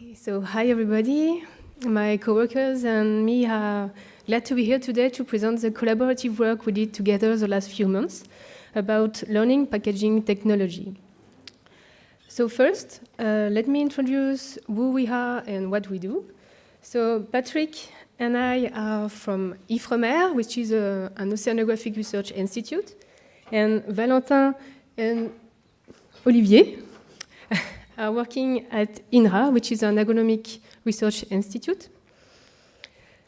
Okay, so hi everybody. My coworkers and me are glad to be here today to present the collaborative work we did together the last few months about learning packaging technology. So first, uh, let me introduce who we are and what we do. So Patrick and I are from IFREMER, which is a, an oceanographic research institute, and Valentin and Olivier are working at INRA, which is an agronomic research institute.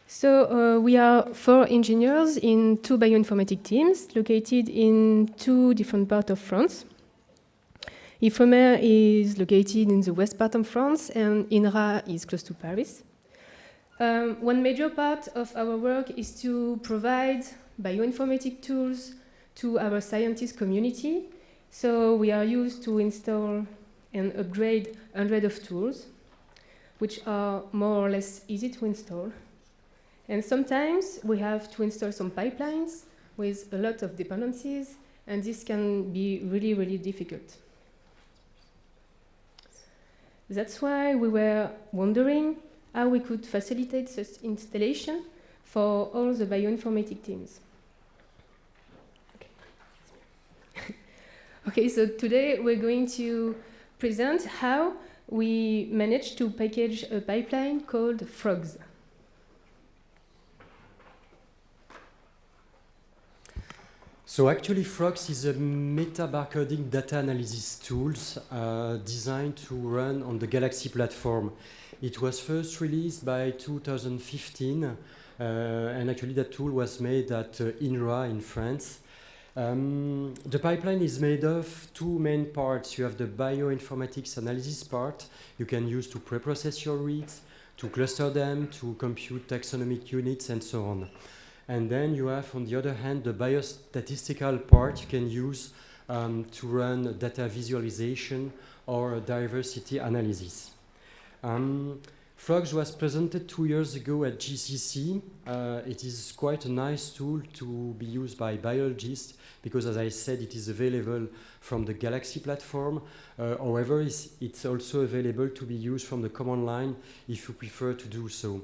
So uh, we are four engineers in two bioinformatic teams located in two different parts of France. IFREMER is located in the west part of France and INRA is close to Paris. Um, one major part of our work is to provide bioinformatic tools to our scientist community. So we are used to install and upgrade hundreds of tools, which are more or less easy to install. And sometimes we have to install some pipelines with a lot of dependencies, and this can be really, really difficult. That's why we were wondering how we could facilitate such installation for all the bioinformatic teams. Okay. okay, so today we're going to present how we managed to package a pipeline called FROGS. So actually Frogs is a meta-barcoding data analysis tool uh, designed to run on the Galaxy platform. It was first released by 2015, uh, and actually that tool was made at uh, INRA in France. Um, the pipeline is made of two main parts. You have the bioinformatics analysis part you can use to preprocess your reads, to cluster them, to compute taxonomic units, and so on. And then you have, on the other hand, the biostatistical part you can use um, to run data visualization or diversity analysis. Um, Frogs was presented two years ago at GCC. Uh, it is quite a nice tool to be used by biologists because, as I said, it is available from the Galaxy platform. Uh, however, it's, it's, also available to be used from the command line if you prefer to do so.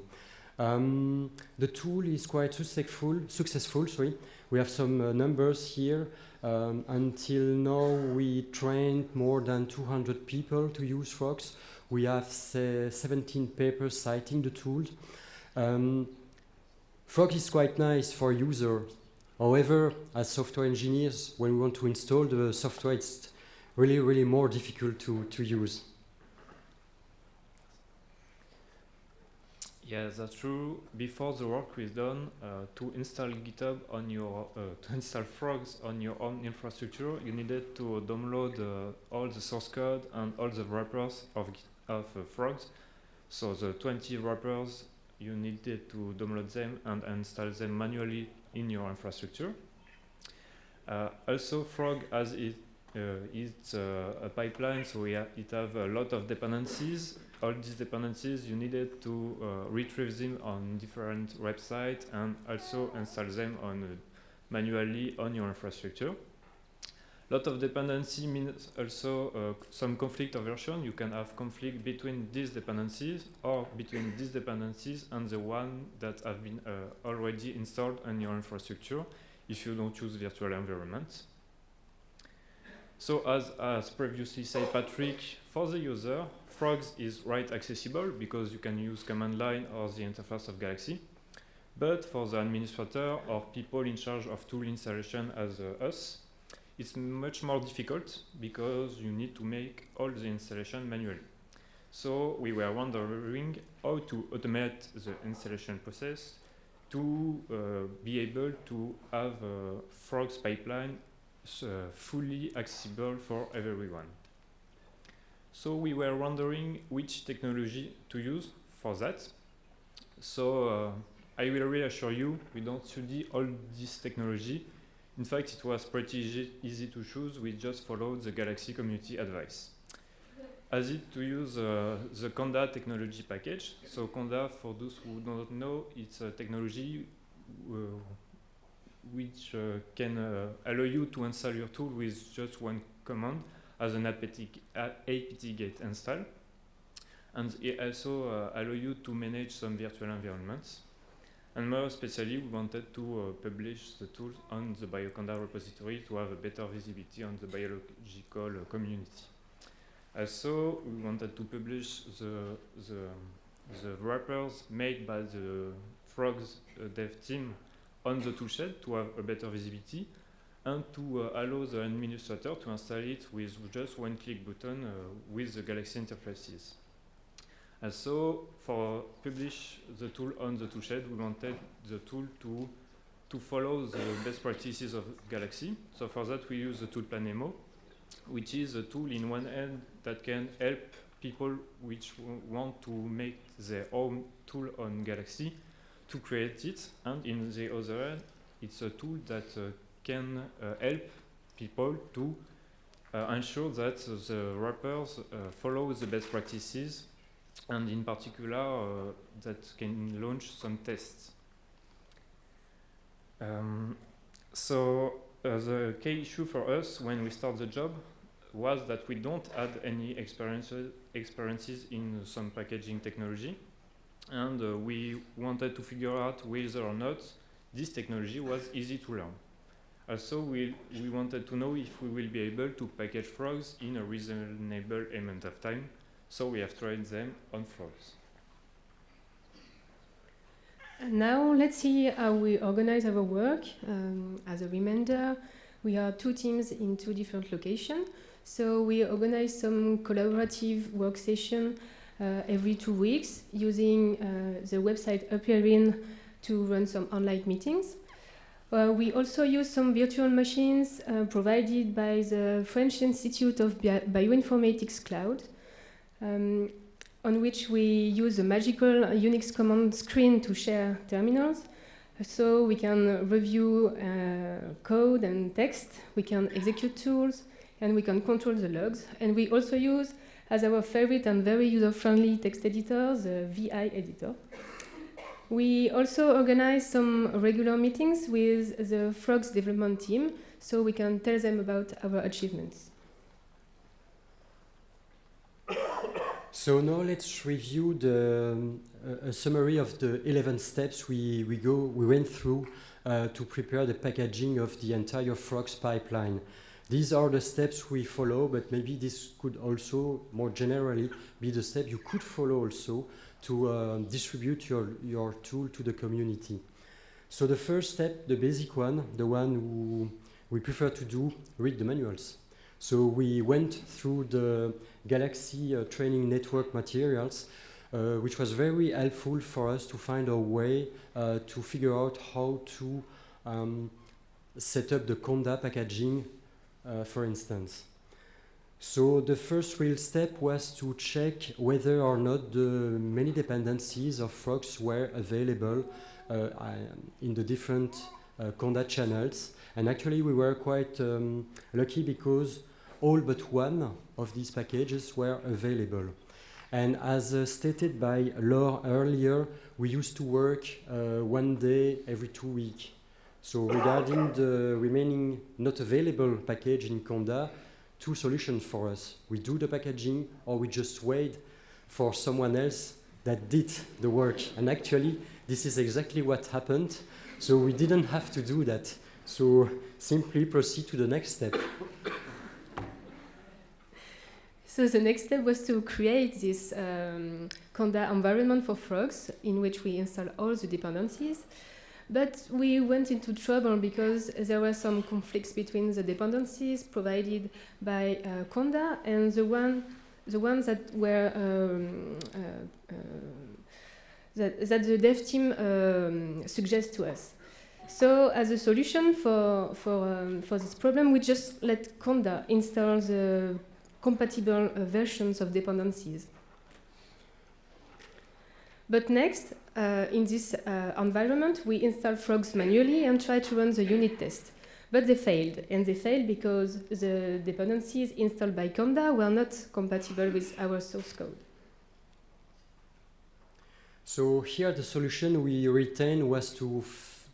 Um, the tool is quite successful. Successful, sorry. We have some uh, numbers here. Um, until now, we trained more than 200 people to use Frogs. We have 17 papers citing the tool. Um, Frog is quite nice for users. However, as software engineers, when we want to install the software, it's really, really more difficult to, to use. Yeah, that's true. Before the work is done, uh, to install GitHub on your, uh, to install Frogs on your own infrastructure, you needed to download uh, all the source code and all the wrappers of, of uh, Frogs. So the 20 wrappers, you needed to download them and install them manually in your infrastructure. Uh, also, Frog has it, uh, it's a pipeline, so it have a lot of dependencies all these dependencies you needed to uh, retrieve them on different websites and also install them on uh, manually on your infrastructure. Lot of dependency means also uh, some conflict aversion. You can have conflict between these dependencies or between these dependencies and the one that have been uh, already installed on your infrastructure if you don't use virtual environments. So as, as previously said Patrick, for the user, Frogs is right accessible because you can use command line or the interface of Galaxy. But for the administrator or people in charge of tool installation as uh, us, it's much more difficult because you need to make all the installation manually. So we were wondering how to automate the installation process to uh, be able to have a Frogs pipeline uh, fully accessible for everyone. So we were wondering which technology to use for that. So uh, I will reassure you, we don't study all this technology. In fact, it was pretty easy, easy to choose. We just followed the Galaxy community advice. As it to use uh, the Conda technology package. So Conda, for those who don't know, it's a technology uh, which uh, can uh, allow you to install your tool with just one command as an apt, apt get install. and it also uh, allow you to manage some virtual environments. And more especially, we wanted to uh, publish the tools on the Bioconda repository to have a better visibility on the biological uh, community. Also, we wanted to publish the, the, the wrappers made by the Frogs uh, dev team on the toolshed to have a better visibility and to uh, allow the administrator to install it with just one click button uh, with the Galaxy interfaces. And so for publish the tool on the toolshed, we wanted the tool to to follow the best practices of Galaxy. So for that, we use the tool Planemo, which is a tool in one end that can help people which want to make their own tool on Galaxy to create it. And in the other end, it's a tool that uh, can uh, help people to uh, ensure that the wrappers uh, follow the best practices and in particular uh, that can launch some tests. Um, so uh, the key issue for us when we start the job was that we don't add any experiences, experiences in some packaging technology and uh, we wanted to figure out whether or not this technology was easy to learn. Also, we, we wanted to know if we will be able to package frogs in a reasonable amount of time so we have tried them on. And now let's see how we organize our work. Um, as a reminder, we are two teams in two different locations. So we organize some collaborative work session uh, every two weeks using uh, the website Appearin to run some online meetings. Uh, we also use some virtual machines uh, provided by the French Institute of Bi Bioinformatics Cloud um, on which we use a magical Unix command screen to share terminals. So we can review uh, code and text, we can execute tools, and we can control the logs. And we also use, as our favorite and very user-friendly text editor, the VI editor. We also organize some regular meetings with the Frogs development team, so we can tell them about our achievements. So now let's review the, a, a, summary of the 11 steps we, we, go, we went through uh, to prepare the packaging of the entire Frogs pipeline. These are the steps we follow, but maybe this could also, more generally, be the step you could follow also to uh, distribute your, your tool to the community. So the first step, the basic one, the one who we prefer to do, read the manuals. So we went through the Galaxy uh, training network materials, uh, which was very helpful for us to find a way uh, to figure out how to um, set up the Conda packaging, uh, for instance. So the first real step was to check whether or not the many dependencies of Frogs were available uh, in the different uh, Conda channels. And actually we were quite um, lucky because all but one of these packages were available. And as uh, stated by Laure earlier, we used to work uh, one day every two weeks. So regarding the remaining not available package in Conda, two solutions for us. We do the packaging or we just wait for someone else that did the work. And actually, this is exactly what happened. So we didn't have to do that. So simply proceed to the next step. So the next step was to create this um, Conda environment for frogs in which we install all the dependencies. But we went into trouble because there were some conflicts between the dependencies provided by uh, Conda and the one, the ones that were um, uh, uh, that, that the dev team um, suggests to us. So as a solution for for um, for this problem, we just let Conda install the compatible uh, versions of dependencies. But next, uh, in this uh, environment, we install frogs manually and try to run the unit test. But they failed, and they failed because the dependencies installed by Conda were not compatible with our source code. So here the solution we retained was to,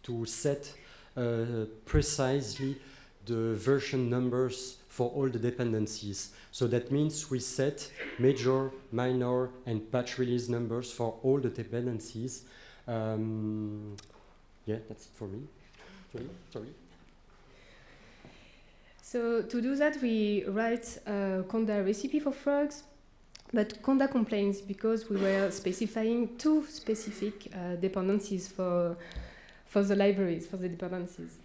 to set uh, precisely the version numbers for all the dependencies. So that means we set major, minor, and patch release numbers for all the dependencies. Um, yeah, that's it for me. Sorry. Sorry. So to do that, we write a Conda recipe for frogs, but Conda complains because we were specifying two specific uh, dependencies for, for the libraries, for the dependencies.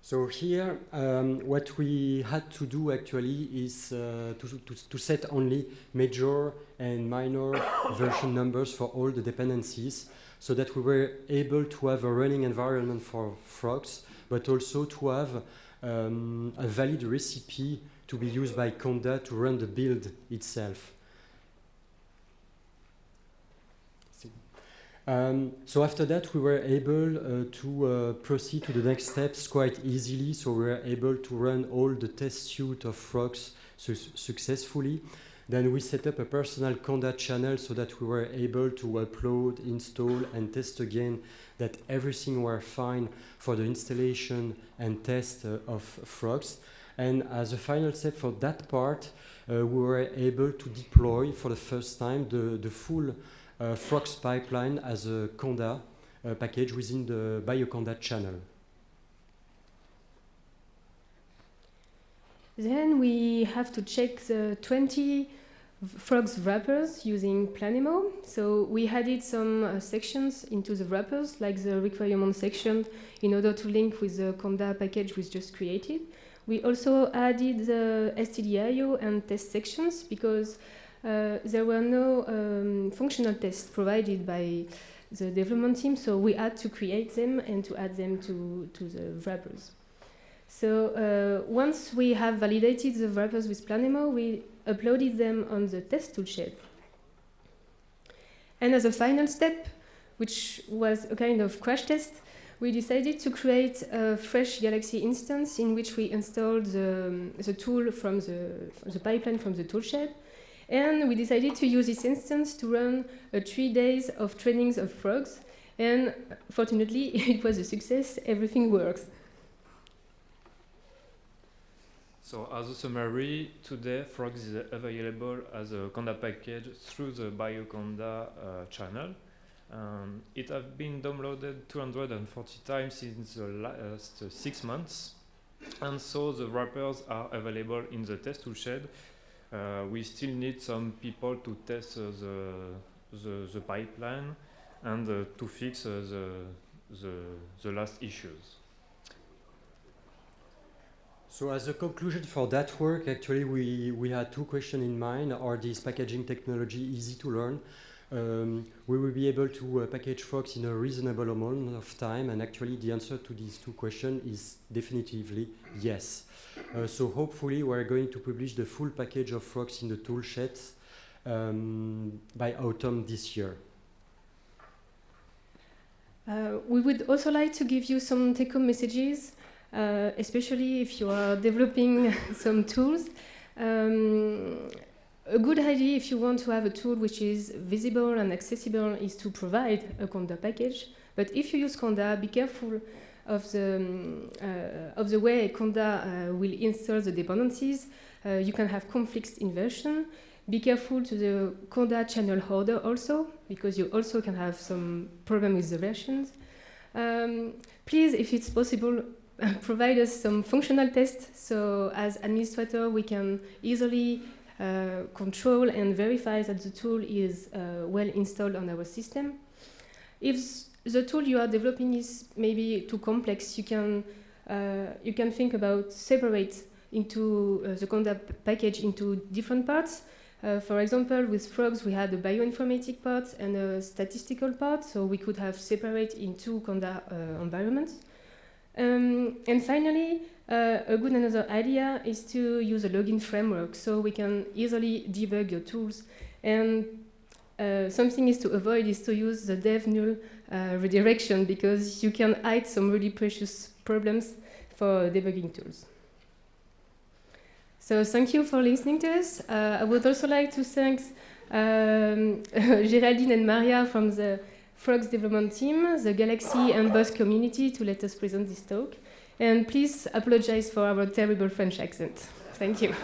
So here, um, what we had to do actually is uh, to, to, to, set only major and minor version numbers for all the dependencies so that we were able to have a running environment for frogs, but also to have um, a valid recipe to be used by Conda to run the build itself. Um, so after that, we were able uh, to uh, proceed to the next steps quite easily. So we were able to run all the test suite of frogs su successfully. Then we set up a personal Conda channel so that we were able to upload, install, and test again that everything were fine for the installation and test uh, of frogs. And as a final step for that part, uh, we were able to deploy for the first time the, the full uh, Frogs pipeline as a Conda uh, package within the BioConda channel. Then we have to check the 20 frogs wrappers using Planemo. So we added some uh, sections into the wrappers, like the requirement section, in order to link with the Conda package we just created. We also added the stdio and test sections because there were no um, functional tests provided by the development team, so we had to create them and to add them to, to the wrappers. So uh, once we have validated the wrappers with Planemo, we uploaded them on the test toolshed. And as a final step, which was a kind of crash test, we decided to create a fresh Galaxy instance in which we installed the, the tool from the, the pipeline from the toolshed. And we decided to use this instance to run uh, three days of trainings of frogs. And fortunately, it was a success. Everything works. So as a summary, today Frogs is available as a Conda package through the BioConda uh, channel. Um, it has been downloaded 240 times in the last uh, six months. And so the wrappers are available in the test toolshed. Uh, we still need some people to test uh, the, the, the, pipeline and uh, to fix uh, the, the, the last issues. So as a conclusion for that work, actually we, we had two questions in mind. Are this packaging technology easy to learn? Um, we will be able to uh, package Frogs in a reasonable amount of time and actually the answer to these two questions is definitively yes. Uh, so hopefully we're going to publish the full package of Frogs in the toolshed um, by autumn this year. Uh, we would also like to give you some take-home messages uh, especially if you are developing some tools. Um, a good idea if you want to have a tool which is visible and accessible is to provide a Conda package. But if you use Conda, be careful of the, um, uh, of the way Conda uh, will install the dependencies. Uh, you can have conflicts in version. Be careful to the Conda channel order also, because you also can have some problem with the versions. Um, please, if it's possible, provide us some functional tests. So as administrator, we can easily control and verify that the tool is uh, well installed on our system. If the tool you are developing is maybe too complex, you can uh, you can think about separate into uh, the Conda package into different parts. Uh, for example, with frogs, we had a bioinformatic part and a statistical part, so we could have separate in two Conda uh, environments. Um, and finally, uh, a good another idea is to use a login framework so we can easily debug your tools. And uh, something is to avoid is to use the dev null uh, redirection because you can hide some really precious problems for debugging tools. So thank you for listening to us. Uh, I would also like to thank um, Geraldine and Maria from the Frogs development team, the Galaxy and BOSC community to let us present this talk. And please apologize for our terrible French accent. Thank you.